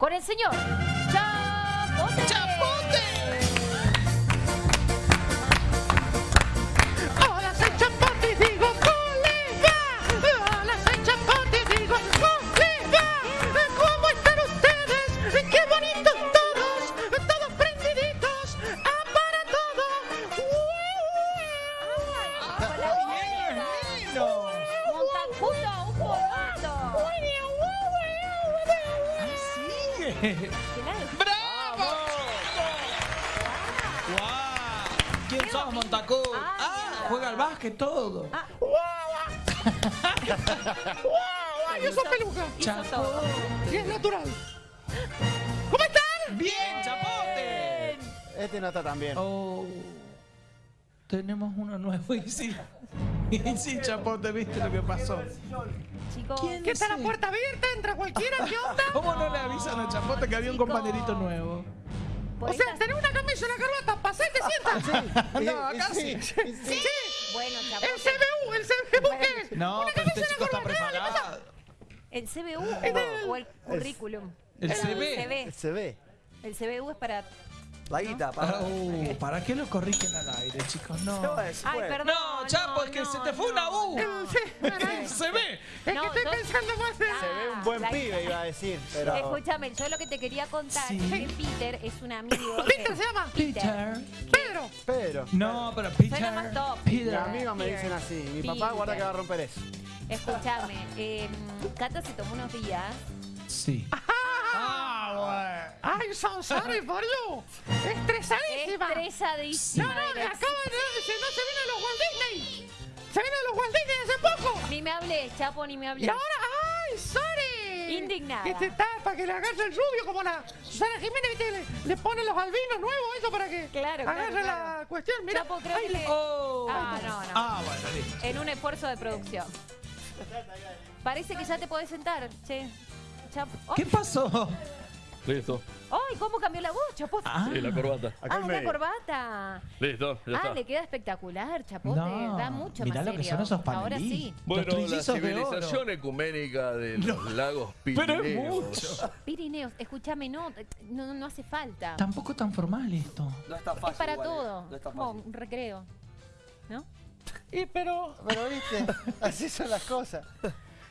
con el señor Chapote. ¡Chapote! Hola, soy Chapote y digo colega. Hola, soy Chapote y digo colega. ¿Cómo están ustedes? ¡Qué bonitos todos! Todos prendiditos. ¡Ah, para todo! Ay, con la boca. ¡Bravo! ¡Guau! ¿Quién sos, Montacú? Ah, Ah, juega al básquet todo. ¡Ay, eso es peluca! Todo. Y es natural. ¿Cómo están? ¡Bien, Chapote! Este no está tan bien. Oh, tenemos uno nuevo y sí. Y sí, Chapote, ¿viste lo que pasó? Chicos, ¿Quién ¿Qué está la puerta abierta? ¿Entra cualquiera? ¿Qué onda? ¿Cómo no le avisan a Chapote que había un Chicos. compañerito nuevo? O sea, tenés una camisa y una corbata. Pasá y te sientas. No, acá sí. Sí. Bueno, El Chapote. CBU, el CBU, ¿qué es? No, Una pero camisa este chico está preparado. ¿El CBU o, o el currículum? El ve. El CBU es para... La guita, para. Oh, ¿Para qué lo corrigen al aire, chicos? No. No, es- Ay, perdón. No, Chapo, es que no, se te fue una. U. Se ve. Es No, que estoy pensando más en... Se ve un buen pibe, iba a decir. Pero. Escúchame, yo lo que te quería contar Sí. es que Peter es un amigo. Peter se llama. Peter. Pedro. Pero. No, pero Suena Peter. más top. Mi Peter. amiga me dicen así. Mi papá Peter. guarda que va a romper eso. Escúchame, eh, Cata se tomó unos días. Sí. Ah, Ay, so sorry for you. Estresadísima. Estresadísima. No, no, me la- acaba de decir, no se de los Walt Disney. Se de los Walt Disney hace poco. Ni me hables, Chapo, ni me Y hables. ahora, ay, sorry. Indignada. Este está para que le agarre el rubio como la Susana Jiménez, ¿viste? Le, le pone los albinos nuevos, eso para que Claro, agarre claro. la cuestión. Mira, Chapo, creo ay, que le- Oh. Ah, no, no. Ah, bueno, listo. En un esfuerzo de producción. Parece que ya te podés sentar, che. Chapo. ¡Ay! ¿Qué pasó? Listo. ¡Ay! ¿Cómo cambió la voz, Chapo? Ah. Sí, la corbata. Acá ah, una medio. corbata. Listo, ya ah, está. le queda espectacular, Chapote. No, da mucho mirá más lo que son esos Ahora sí. Bueno, Los la trillizos de civilización ecuménica de los lagos Pero es Pirineos. mucho. Pirineos, escúchame, no, no, no hace falta. Tampoco tan formal esto. No es tan fácil. Es para igual, eh. todo. No es tan Como fácil. un recreo. ¿No? Y pero, Pero viste, así son las cosas.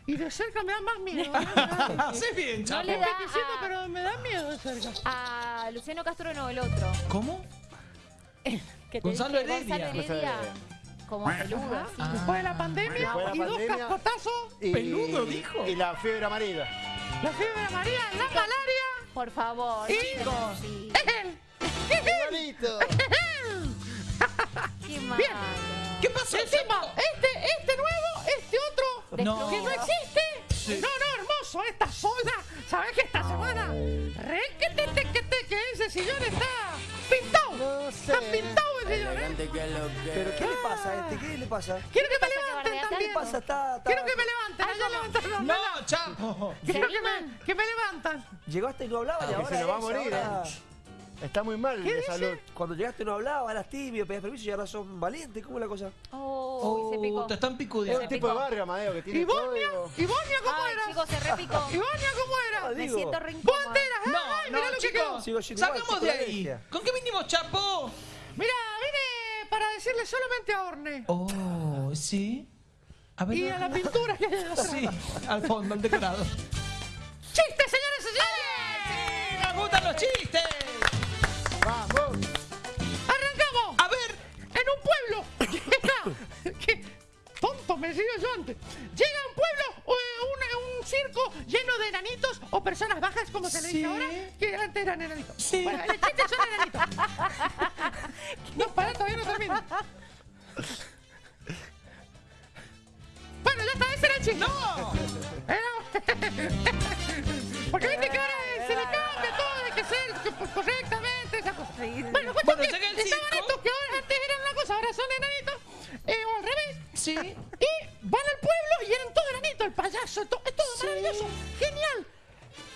Y de cerca me da más miedo. Haces bien, No Chapo. le da Peticito, a, pero me da miedo de cerca. a Luciano Castro, no, el otro. ¿Cómo? Que te Gonzalo dije, Heredia. Gonzalo Heredia. Como peludo, así. Ah. Después de la pandemia de la y dos pandemia. cascotazos, Y, Peludo, dijo. Y la fiebre amarilla. la fiebre amarilla, la malaria. Por favor. Y- no seas así. Igualito. Qué malo. ¿Qué pasó? Encima, No. que no existe. No, no, hermoso, esta zona. ¿Sabes que esta semana? Re que te, te, que te, que ese sillón está pintado. No sé. Está pintado el sillón, ¿eh? Pero ¿qué le pasa a este? ¿Qué le pasa? Quiero que me levanten también. ¿Qué pasa? Está, está- Quiero que me levanten. Ay, allá ¿cómo? levantaron. No, Chapo. Quiero que me, que me levantan. Llegaste y no hablabas y ahora se nos va a morir. Está muy mal ¿Qué de salud. Cuando llegaste no hablabas, eras tibio, pedías permiso y ahora son valientes. ¿Cómo es la cosa? Oh, se picó. te están Es picudeando. un tipo de barrio, Amadeo, que tiene ¿Y Bonia? código. ¿Y Bonia cómo Ay, era? chicos, se repicó. ¿Y Bonia cómo era? Me digo. siento re ¡Vos incómoda. enteras! No, ¡Ay, no, mirá lo que quedó! chicos. Sin igual, Sacamos de ahí. ¿Con qué vinimos, Chapo? Mira, vine para decirle solamente a Orne. Oh, sí. A ver. Y a la pintura que hay atrás. Sí, al fondo, al decorado. ¡Chiste, señores y señores! ¡Nos gustan los chistes! Sigo yo antes. Llega a un pueblo eh, un, un circo lleno de enanitos o personas bajas, como se le dice Sí. ahora, que antes eran enanitos. Sí. Bueno, el chiste son enanitos. Payaso, to- es todo Sí. maravilloso, genial.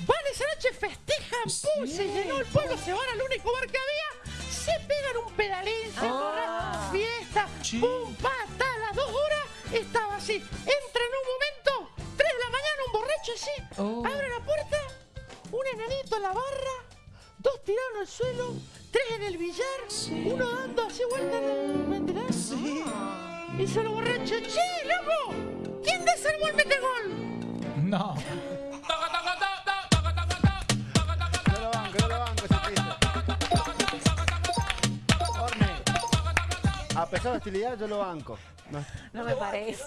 Van esa noche, festejan, pum, Sí. se llenó el pueblo, se van al único bar que había, se pegan un pedalín, se Ah. corran, fiesta, Sí. pum, pata, a las dos horas estaba así. Entra en un momento, tres de la mañana, un borracho así, Oh. abre la puerta, un enanito en la barra, dos tirados en el suelo, tres en el billar, uno dando así vuelta en el ¿me entendés? Sí. Y se lo borracho, che, loco, ¿quién desarmó el metegol? No. A pesar de hostilidad, yo lo banco. No, No me parece.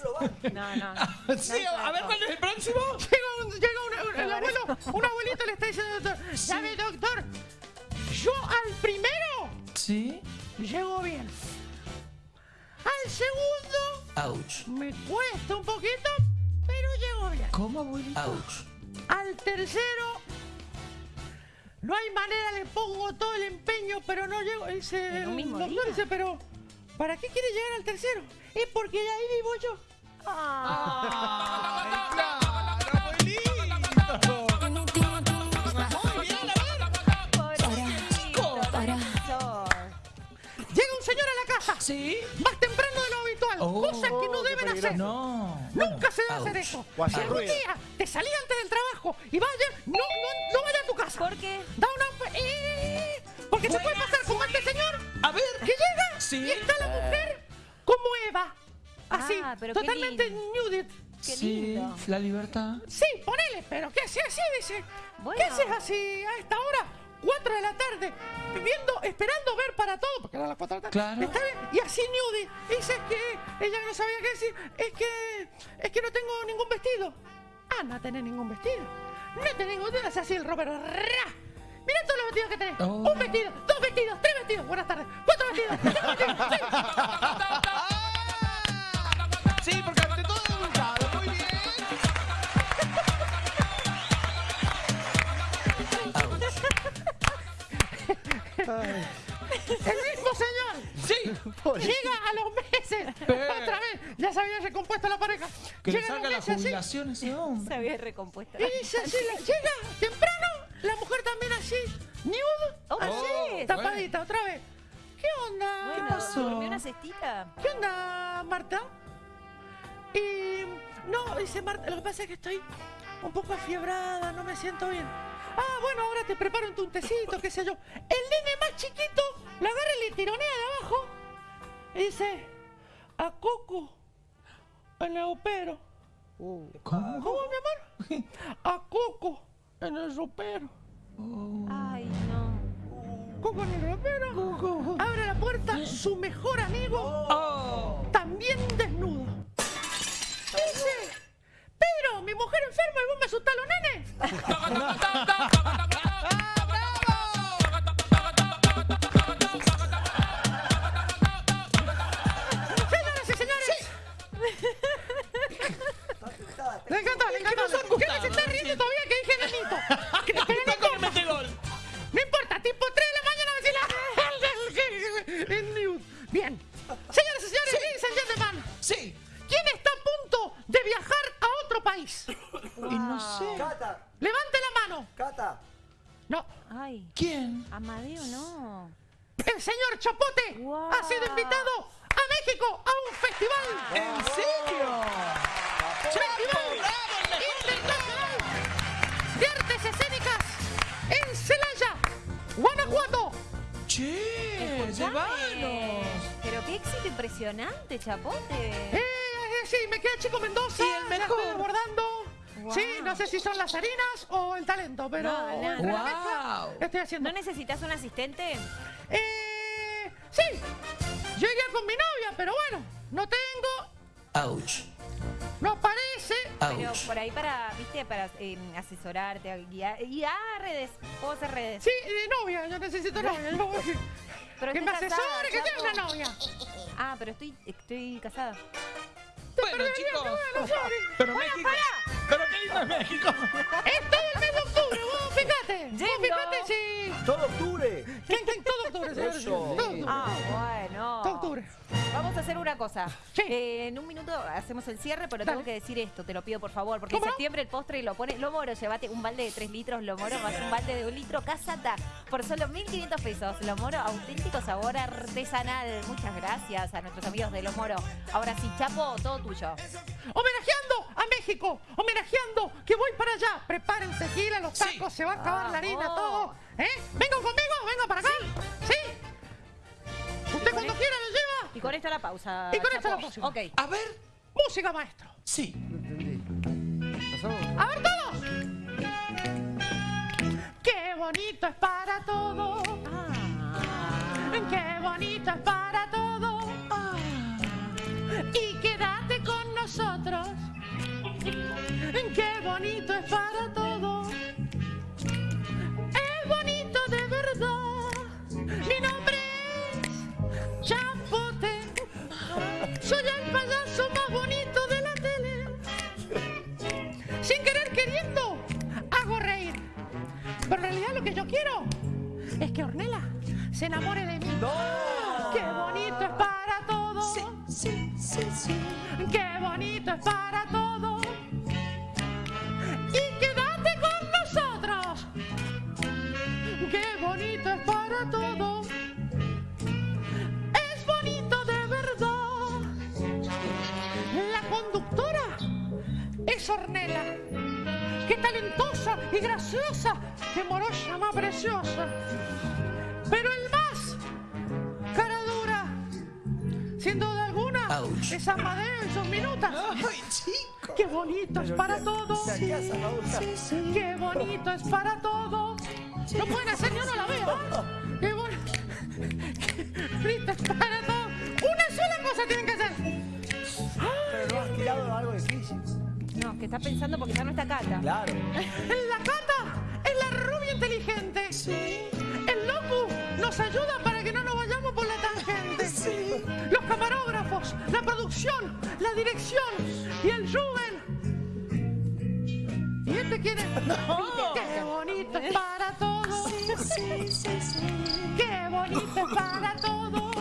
No, no. Sí, a ver cuál es el próximo. Llega un, llega un- un- el abuelo, un abuelito le está diciendo al doctor, ¿sabe doctor? Yo al primero Sí. llego bien. Al segundo Ouch. me cuesta un poquito, pero llego bien. ¿Cómo, abuelito? Ouch. Al tercero no hay manera, le pongo todo el empeño, pero no llego. Dice, ¿En un el mismo doctor dice, pero ¿para qué quiere llegar al tercero? Es porque de ahí vivo yo. ¡Ay, claro, abuelito! Muy bien, a ver. Pobrecito, profesor. Llega un señor a la casa, Sí. más Oh. cosas que no deben hacer. No. Nunca se debe hacer eso. Si algún ruido. día te salí antes del trabajo y vaya, no, no, no vaya a tu casa. ¿Por qué? Da una... eh, porque se puede pasar como este señor A ver. que llega Sí. y está la mujer como Eva. Así, Ah, pero totalmente. Qué sí, lindo. la libertad. Sí, ponele, pero ¿qué haces así? Dice. Bueno. ¿Qué haces así a esta hora? 4 de la tarde, viendo, esperando ver para todo, porque era las 4 de la tarde. Claro. Está bien, y así nude. Dice que ella no sabía qué decir. Es que, es que no tengo ningún vestido. Ah, no tenés ningún vestido. No tenés ningún vestido. Hace así el Robert. ¡Ra! Mira todos los vestidos que tenés. Oh. Un vestido, dos vestidos, tres vestidos. Buenas tardes. Cuatro vestidos, vestidos. seis. Sí, porque El mismo señor. Sí. Llega a los meses. Otra vez. Ya se había recompuesto la pareja. Que le Llega a los saca la así, jubilación ese hombre. Se había recompuesto. Y dice así, la- llega temprano, la mujer también así, nude, Oh, así, sí. tapadita, otra vez. ¿Qué onda? Bueno, pasó? ¿durmió una cestita? ¿Qué onda, Marta? Y no, dice Marta, lo que pasa es que estoy un poco afiebrada, no me siento bien. Ah, bueno, ahora te preparo un tecito, qué sé yo. El nene más chiquito lo agarra y le tironea de abajo. Y dice, a Coco, en el opero. ¿Cómo? ¿Cómo, mi amor? A Coco, en el ropero. Ay, no. Coco en el ropero. Abre la puerta, su mejor amigo, Oh. también desnudo. Dice, Pedro, mi mujer enferma y vos me asustás a los nenes. Señoras y señores. Le encantó, le encantó. ¿Qué se está riendo todavía que Wow. ha sido invitado a México a un festival. ¿En serio? Festival Internacional de Artes Escénicas en Celaya, Guanajuato. Che, llévanos. Pero qué éxito impresionante, Chapote. Eh, sí, me queda Chico Mendoza. Y el mejor. estoy abordando. Wow. Sí, no sé si son las harinas o el talento, pero No, no, Wow. estoy haciendo. ¿No necesitas un asistente? Eh, sí, yo iría con mi novia, pero bueno, no tengo, Ouch. no parece. Pero Ouch. por ahí para, viste, para eh, asesorarte, guiar, y a redes, hacer redes. Sí, eh, novia, yo necesito novia. yo voy- Pero que me casada, asesore, que sea una novia. Ah, pero estoy, estoy casada. Bueno, chicos. Pero México. Pero qué lindo es México. Es todo el mes de octubre, vos fíjate. Yendo. fíjate si... Todo octubre. ¿Quién, quién? Todo octubre, señores. Todo octubre. Ah, bueno. Todo octubre. Vamos a hacer una cosa. Sí. Eh, en un minuto hacemos el cierre, pero Dale. tengo que decir esto, te lo pido por favor, porque en septiembre el postre lo pone. Lo moro, llévate un balde de 3 litros, lo moro más un balde de un litro casata por solo 1.500 pesos. Lo moro, auténtico sabor artesanal. Muchas gracias a nuestros amigos de Lo Moro. Ahora sí, Chapo, todo tuyo. Homenajeando a México, homenajeando que voy para allá. Prepárense, gila, los Sí. tacos, se va a acabar la harina, todo. ¿Eh? Vengan conmigo, venga para acá. ¿Sí? Usted cuando quiera lo. Y con esto la pausa. Y con esto Chapo. la pausa. Ok. A ver, Música, maestro. sí. No entendí. ¿Pasamos? A ver todos. Qué bonito es para todos. Qué bonito es para todos. Y quédate con nosotros. Qué bonito es para todos. Pero el más cara dura, sin duda alguna, Ouch. es Amadeo en sus minutas. Ay, chico. ¡Qué bonito es para todos! Se casa, Paula. ¡Qué bonito es para todos! No pueden hacer ni uno la vez. ¿ah? ¡Qué bonito es para todos! ¡Una sola cosa tienen que hacer! Pero no has tirado algo difícil. No, que está pensando porque ya no está Cata. Claro. La Cata El loco nos ayuda para que no nos vayamos por la tangente. Los camarógrafos, la producción, la dirección y el Juven. ¿Y este quién es? ¡Qué bonito es para todos! ¡Qué bonito es para todos!